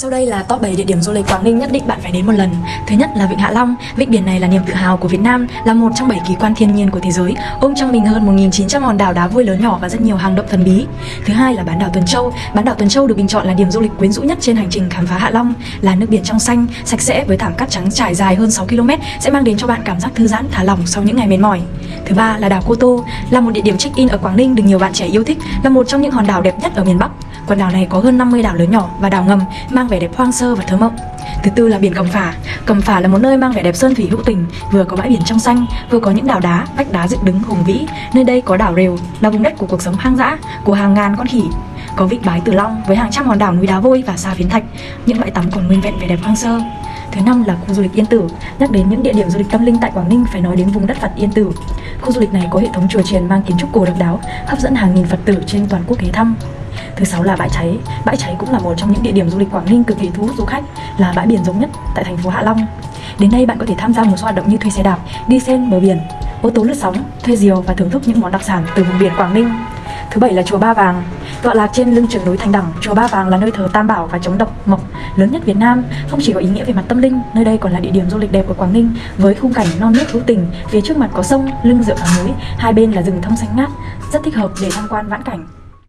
Sau đây là top 7 địa điểm du lịch Quảng Ninh nhất định bạn phải đến một lần. Thứ nhất là Vịnh Hạ Long. Vịnh biển này là niềm tự hào của Việt Nam, là một trong 7 kỳ quan thiên nhiên của thế giới, ôm trong mình hơn 1.900 hòn đảo đá vôi lớn nhỏ và rất nhiều hang động thần bí. Thứ hai là bán đảo Tuần Châu. Bán đảo Tuần Châu được bình chọn là điểm du lịch quyến rũ nhất trên hành trình khám phá Hạ Long, là nước biển trong xanh, sạch sẽ với thảm cát trắng trải dài hơn 6 km sẽ mang đến cho bạn cảm giác thư giãn, thả lỏng sau những ngày mệt mỏi. Thứ ba là đảo Cô Tô, là một địa điểm check-in ở Quảng Ninh được nhiều bạn trẻ yêu thích, là một trong những hòn đảo đẹp nhất ở miền Bắc. Quần đảo này có hơn 50 đảo lớn nhỏ và đảo ngầm mang vẻ đẹp hoang sơ và thơ mộng. Thứ tư là biển Cẩm Phả. Cẩm Phả là một nơi mang vẻ đẹp sơn thủy hữu tình, vừa có bãi biển trong xanh, vừa có những đảo đá, vách đá dựng đứng hùng vĩ. Nơi đây có đảo rều, là vùng đất của cuộc sống hoang dã, của hàng ngàn con khỉ. Có vịnh Bái Tử Long với hàng trăm hòn đảo núi đá vôi và xa phiến thạch, những bãi tắm còn nguyên vẹn vẻ đẹp hoang sơ. Thứ năm là khu du lịch Yên Tử. Nhắc đến những địa điểm du lịch tâm linh tại Quảng Ninh phải nói đến vùng đất Phật Yên Tử. Khu du lịch này có hệ thống chùa chiền mang kiến trúc cổ độc đáo, hấp dẫn hàng nghìn Phật tử trên toàn quốc ghé thăm. Thứ sáu là bãi cháy. Bãi cháy cũng là một trong những địa điểm du lịch Quảng Ninh cực kỳ thu hút du khách, là bãi biển rộng nhất tại thành phố Hạ Long. Đến đây bạn có thể tham gia một số hoạt động như thuê xe đạp, đi sen bờ biển, ô tô lướt sóng, thuê diều và thưởng thức những món đặc sản từ vùng biển Quảng Ninh. Thứ bảy là chùa Ba Vàng. Tọa lạc trên lưng chừng núi Thành Đẳng, chùa Ba Vàng là nơi thờ Tam Bảo và chống độc mộc lớn nhất Việt Nam. Không chỉ có ý nghĩa về mặt tâm linh, nơi đây còn là địa điểm du lịch đẹp của Quảng Ninh với khung cảnh non nước hữu tình. Phía trước mặt có sông, lưng dựa vào núi, hai bên là rừng thông xanh ngát, rất thích hợp để tham quan vãn cảnh.